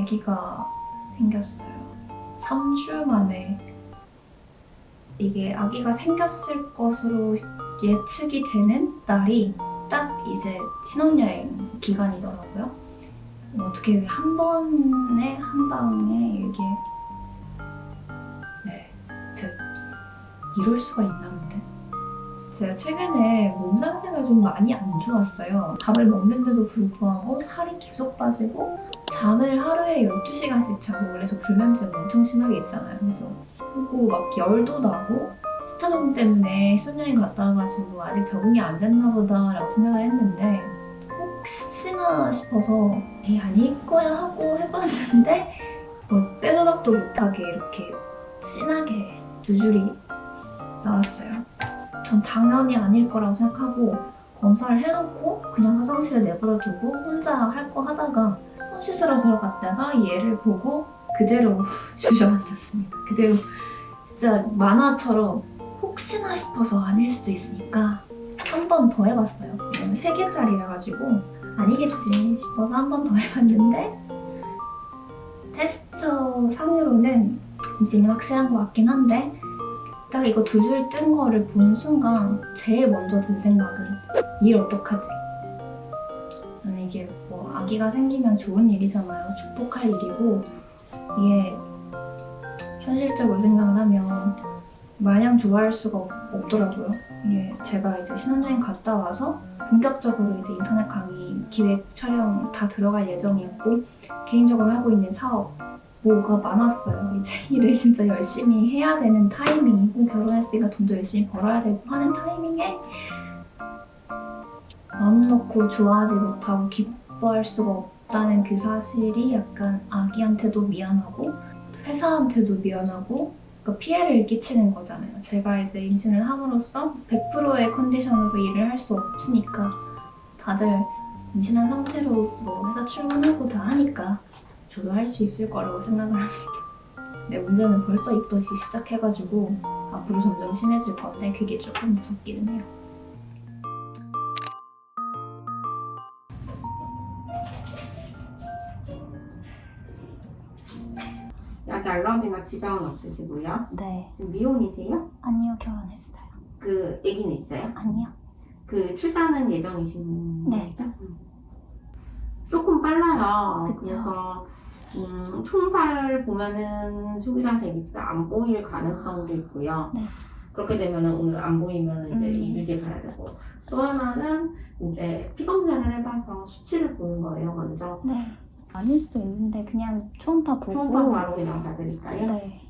아기가 생겼어요. 3주 만에 이게 아기가 생겼을 것으로 예측이 되는 날이 딱 이제 신혼여행 기간이더라고요. 어떻게 한 번에 한 방에 이게 네, 되, 이럴 수가 있나 근데? 제가 최근에 몸 상태가 좀 많이 안 좋았어요. 밥을 먹는데도 불구하고 살이 계속 빠지고 잠을 하루에 12시간씩 자고 원래 저 불면증 엄청 심하게 있잖아요. 그래서 그리고 막 열도 나고 스타정 때문에 수녀여행 갔다 와가지고 아직 적응이 안 됐나 보다 라고 생각을 했는데 혹시나 싶어서 에이 아닐 거야 하고 해봤는데 뭐 빼도 박도 못하게 이렇게 진하게 두 줄이 나왔어요. 전 당연히 아닐 거라고 생각하고 검사를 해놓고 그냥 화장실에 내버려 두고 혼자 할 거 하다가 손 씻으러 들어갔다가 얘를 보고 그대로 주저앉았습니다. 그대로 진짜 만화처럼 혹시나 싶어서 아닐 수도 있으니까 한 번 더 해봤어요. 이거는 세 개짜리라 가지고 아니겠지 싶어서 한 번 더 해봤는데 테스트 상으로는 임신이 확실한 것 같긴 한데 딱 이거 두 줄 뜬 거를 본 순간 제일 먼저 든 생각은 일 어떡하지? 아기가 생기면 좋은 일이잖아요. 축복할 일이고 이게 현실적으로 생각을 하면 마냥 좋아할 수가 없, 없더라고요. 이게 제가 이제 신혼여행 갔다 와서 본격적으로 이제 인터넷 강의 기획 촬영 다 들어갈 예정이었고 개인적으로 하고 있는 사업 뭐가 많았어요. 이제 일을 진짜 열심히 해야 되는 타이밍이고 결혼했으니까 돈도 열심히 벌어야 되고 하는 타이밍에 마음 놓고 좋아하지 못하고 기 뻐할 수가 없다는 그 사실이 약간 아기한테도 미안하고 회사한테도 미안하고 그러니까 피해를 끼치는 거잖아요. 제가 이제 임신을 함으로써 100%의 컨디션으로 일을 할 수 없으니까 다들 임신한 상태로 뭐 회사 출근하고 다 하니까 저도 할 수 있을 거라고 생각을 합니다. 근데 문제는 벌써 입덧이 시작해가지고 앞으로 점점 심해질 건데 그게 조금 무섭기는 해요. 지방은 없으시고요. 네. 지금 미혼이세요? 아니요, 결혼했어요. 그 아기는 있어요? 아니요. 그 출산은 예정이신 네. 거죠? 음. 조금 빨라요. 그쵸. 그래서 음, 총발을 보면은 수기라서 아기가 안 보일 가능성도 있고요. 네. 그렇게 되면은 오늘 안 보이면 이제 음. 2주 뒤에 봐야 되고 또 하나는 이제 피 검사를 해봐서 수치를 보는 거예요 먼저 네. 아닐 수도 있는데 그냥 초음파 보고. 초음파 바로 그냥 봐드릴까요? 네.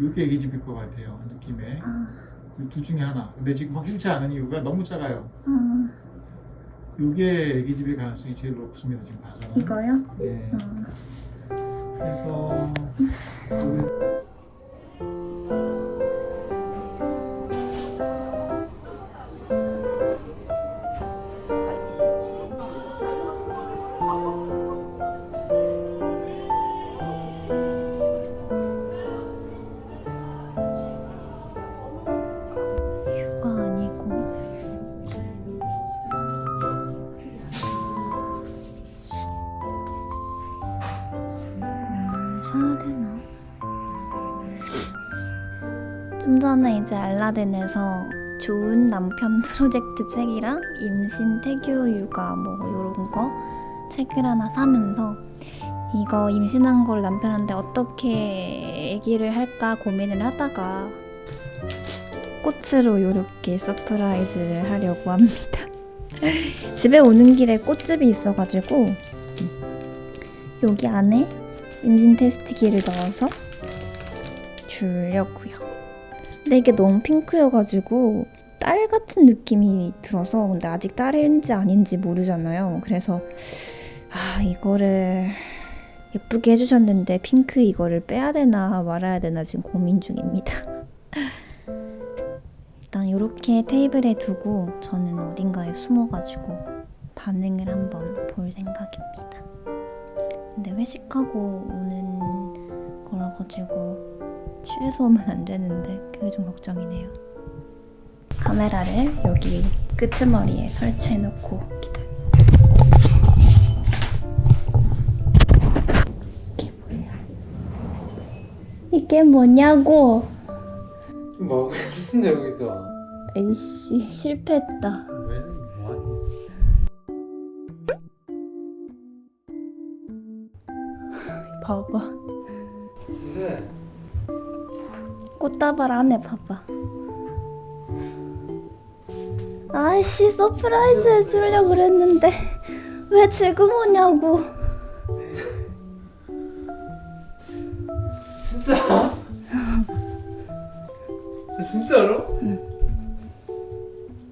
이게 애기 집일 것 같아요 느낌에 아, 두 중에 하나 근데 지금 확실치 않은 이유가 너무 작아요 아, 이게 애기 집일 가능성이 제일 높습니다 지금 봐서는 이거요? 네. 아, 그래서 뭘 사야 되나? 좀 전에 이제 알라딘에서 좋은 남편 프로젝트 책이랑 임신 태교 육아 뭐 요런 거 책을 하나 사면서 이거 임신한 걸 남편한테 어떻게 얘기를 할까 고민을 하다가 꽃으로 이렇게 surprise를 하려고 합니다. 집에 오는 길에 꽃집이 있어가지고 여기 안에 임신 테스트기를 넣어서 주려고요. 근데 이게 너무 핑크여가지고 딸 같은 느낌이 들어서 근데 아직 딸인지 아닌지 모르잖아요. 그래서 아 이거를 예쁘게 해주셨는데 핑크 이거를 빼야 되나 말아야 되나 지금 고민 중입니다. 일단 이렇게 테이블에 두고 저는 어딘가에 숨어가지고 반응을 한번 볼 생각입니다. 근데 회식하고 오는 거라 가지고 취해서 오면 안 되는데 그게 좀 걱정이네요. 카메라를 여기 끄트머리에 설치해놓고 기다려. 이게 뭐야? 이게 뭐냐고? 뭐 하고 있었는데 여기서? 에이씨 실패했다. 봐봐. 근데 꽃다발 안에 봐봐. 아이씨 surprise 해주려고 그랬는데 왜 지금 오냐고. 진짜? 아, 진짜로?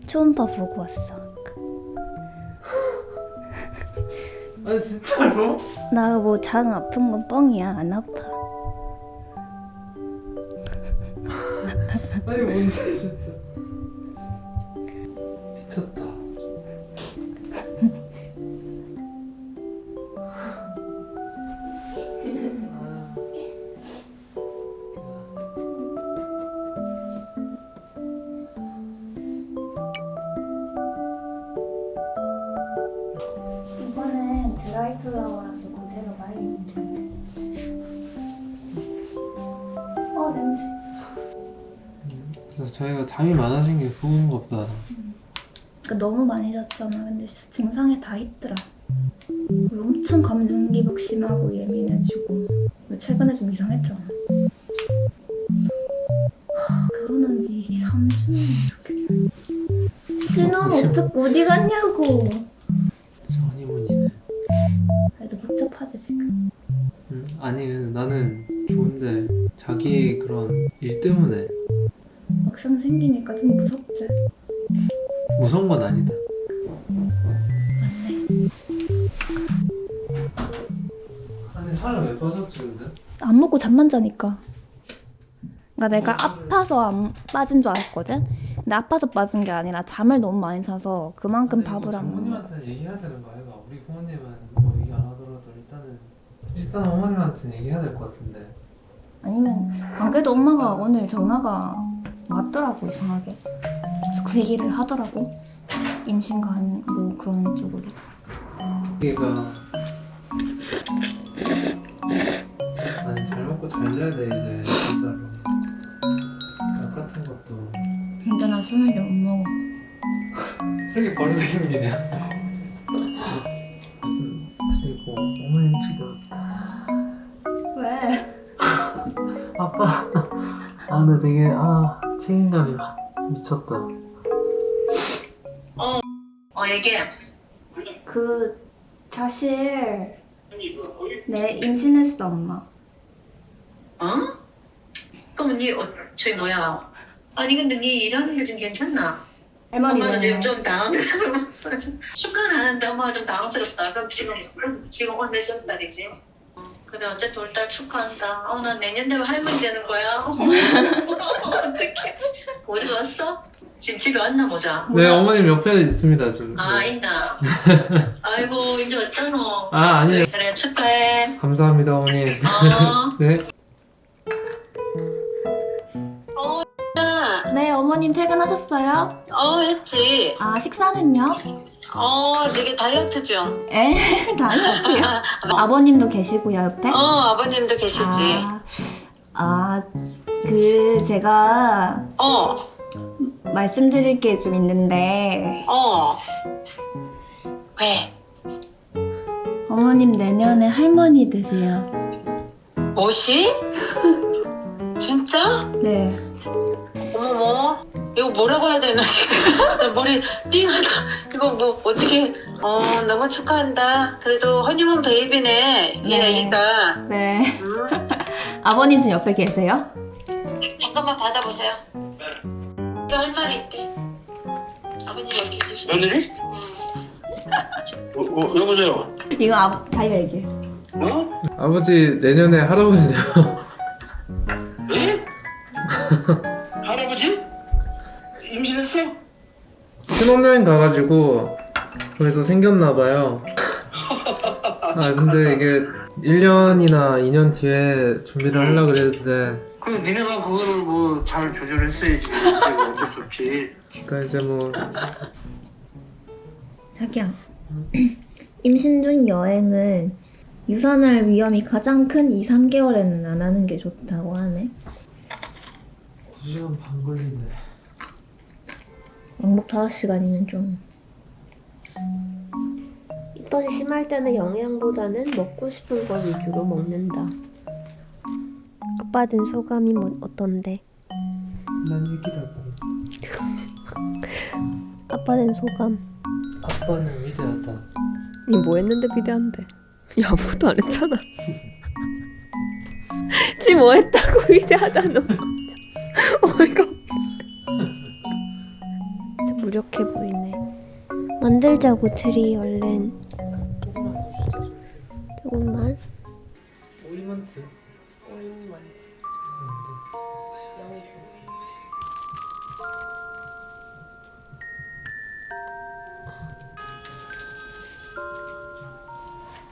초음파 보고 왔어. 아니 진짜로? 나 뭐 장 아픈 건 뻥이야 안 아파. 아니 뭔데 자기가 잠이 많아진 게 그건가 보다 그러니까 너무 많이 잤잖아. 근데 진짜 증상이 다 있더라. 엄청 감정기복 심하고 예민해지고 최근에 좀 이상했잖아. 하, 결혼한 지 3주년 이렇게 돼. 신혼 어떻게 어디 갔냐고. 그래도 복잡하지 지금. 응? 아니 나는 좋은데 자기 그런 일 때문에 막상 생기니까 좀 무섭지. 무서운 건 아니다 맞네. 아니 살을 왜 빠졌지 근데? 안 먹고 잠만 자니까. 그러니까 내가 아파서 안 빠진 줄 알았거든. 근데 아파서 빠진 게 아니라 잠을 너무 많이 자서 그만큼 아니, 밥을 뭐안 먹어. 부모님한테는 얘기해야 되는 거 아이가? 우리 부모님은 뭐 얘기 안 하더라도 일단은 일단 어머님한테는 얘기해야 될 것 같은데 아니면 안 그래도 엄마가 오늘 전화가 왔더라고 이상하게. 그래서 그 얘기를 하더라고. 임신 간 뭐 그런 쪽으로. 얘가 아니 잘 먹고 잘 자야 돼 이제 진짜로 약 같은 것도 근데 나 술을 못 먹어. 이렇게 바로 생기냐 무슨 드리고 어머님 지금 왜? 아빠 아 근데 되게 아 책임감이 확 미쳤다 어 얘기해. 그 사실 내 임신했어 엄마. 어? 그럼 니 어, 저기 뭐야? 아니 근데 니 일하는 게 좀 괜찮나? 엄마는 지금 좀 당황스러워. 축하는 하는데 엄마가 좀 당황스럽다. 그럼 지금 지금 달이지? 그래 어쨌든 올달 축하한다. 어, 난 내년 되면 할머니 되는 거야. 어떡해. 어디 갔어? 지금 집에 왔나 보자. 네 어머님 옆에 있습니다 지금 아 네. 있나? 아이고 이제 왔잖아. 아 아니에요 그래 축하해. 감사합니다 어머니 어. 네네 어머님 퇴근하셨어요? 어 했지. 아 식사는요? 어 되게 다이어트 중. 에 다이어트요. 아버님도 계시고요 옆에. 어 아버님도 계시지. 아, 그 제가 어 말씀드릴 게 좀 있는데 어. 왜? 어머님 내년에 할머니 되세요. 뭐시? 진짜? 네. 어머머. 이거 뭐라고 해야 되나? 나 머리 띵하다. 이거 뭐 어떻게? 어 너무 축하한다. 그래도 허니문 베이비네 이 네. 아이가. 네. 음. 아버님 지금 옆에 계세요? 잠깐만 받아보세요. 또할 말이 있대. 아버님 여기 계시네. 며느리? 어, 어, 여보세요? 이거 아, 자기가 얘기해. 어? 아버지 내년에 할아버지 돼요 가가지고 거기서 생겼나봐요 아 근데 이게 1년이나 2년 뒤에 준비를 하려고 그랬는데 그럼 니네가 그거를 뭐 잘 조절했어야지. 그게 어쩔 수 없지. 그러니까 이제 뭐 자기야. 임신 중 여행을 유산할 위험이 가장 큰 2, 3개월에는 안 하는 게 좋다고 하네. 2시간 반 걸리네 왕복 5시간이면 좀. 입덧이 심할 때는 영양보다는 먹고 싶은 거 위주로 먹는다. 아빠 된 소감이 뭐, 어떤데? 난 얘기라고 아빠 된 소감. 아빠는 위대하다 니 뭐 했는데 비대한데? 야 아무것도 안 했잖아. 지 뭐 했다고 위대하다 너. 어이가 무력해. 만들자고 트리 얼른. 조금만 조금만. 오이먼트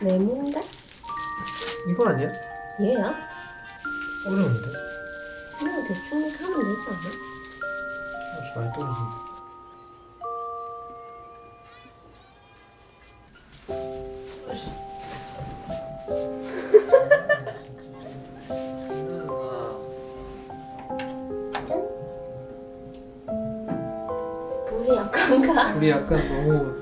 레몬데? 이거 아니야? 얘야? 어려운데? 이거 대충 하면 되지 않아? 많이 떨어진다 불이 약한가? 우리 약간 너무